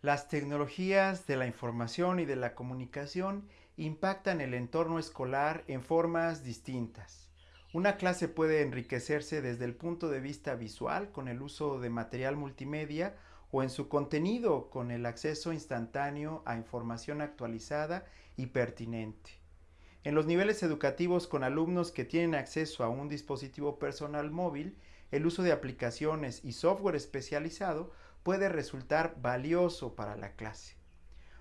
Las tecnologías de la información y de la comunicación impactan el entorno escolar en formas distintas. Una clase puede enriquecerse desde el punto de vista visual con el uso de material multimedia o en su contenido con el acceso instantáneo a información actualizada y pertinente. En los niveles educativos con alumnos que tienen acceso a un dispositivo personal móvil, el uso de aplicaciones y software especializado puede resultar valioso para la clase.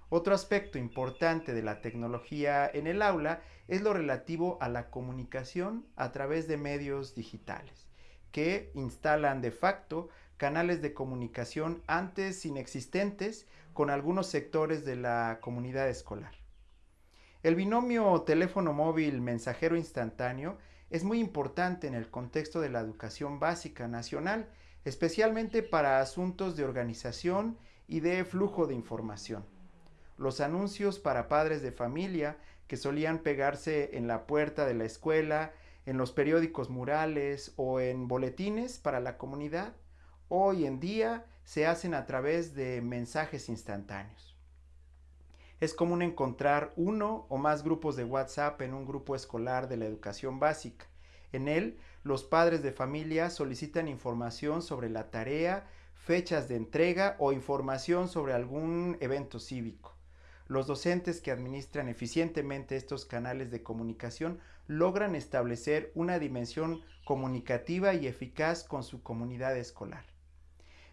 Otro aspecto importante de la tecnología en el aula es lo relativo a la comunicación a través de medios digitales, que instalan de facto canales de comunicación antes inexistentes con algunos sectores de la comunidad escolar. El binomio teléfono móvil mensajero instantáneo es muy importante en el contexto de la educación básica nacional, especialmente para asuntos de organización y de flujo de información. Los anuncios para padres de familia que solían pegarse en la puerta de la escuela, en los periódicos murales o en boletines para la comunidad, hoy en día se hacen a través de mensajes instantáneos. Es común encontrar uno o más grupos de WhatsApp en un grupo escolar de la educación básica. En él, los padres de familia solicitan información sobre la tarea, fechas de entrega o información sobre algún evento cívico. Los docentes que administran eficientemente estos canales de comunicación logran establecer una dimensión comunicativa y eficaz con su comunidad escolar.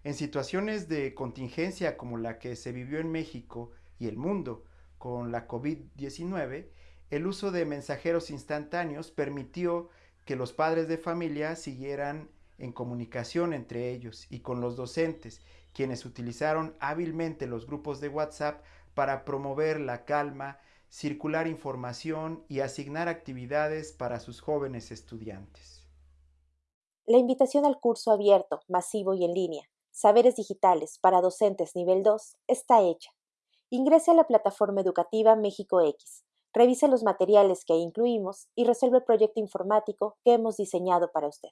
En situaciones de contingencia como la que se vivió en México y el mundo con la COVID-19, el uso de mensajeros instantáneos permitió que los padres de familia siguieran en comunicación entre ellos y con los docentes, quienes utilizaron hábilmente los grupos de WhatsApp para promover la calma, circular información y asignar actividades para sus jóvenes estudiantes. La invitación al curso abierto, masivo y en línea, Saberes Digitales para Docentes Nivel 2, está hecha. Ingrese a la plataforma educativa México X, revise los materiales que incluimos y resuelve el proyecto informático que hemos diseñado para usted.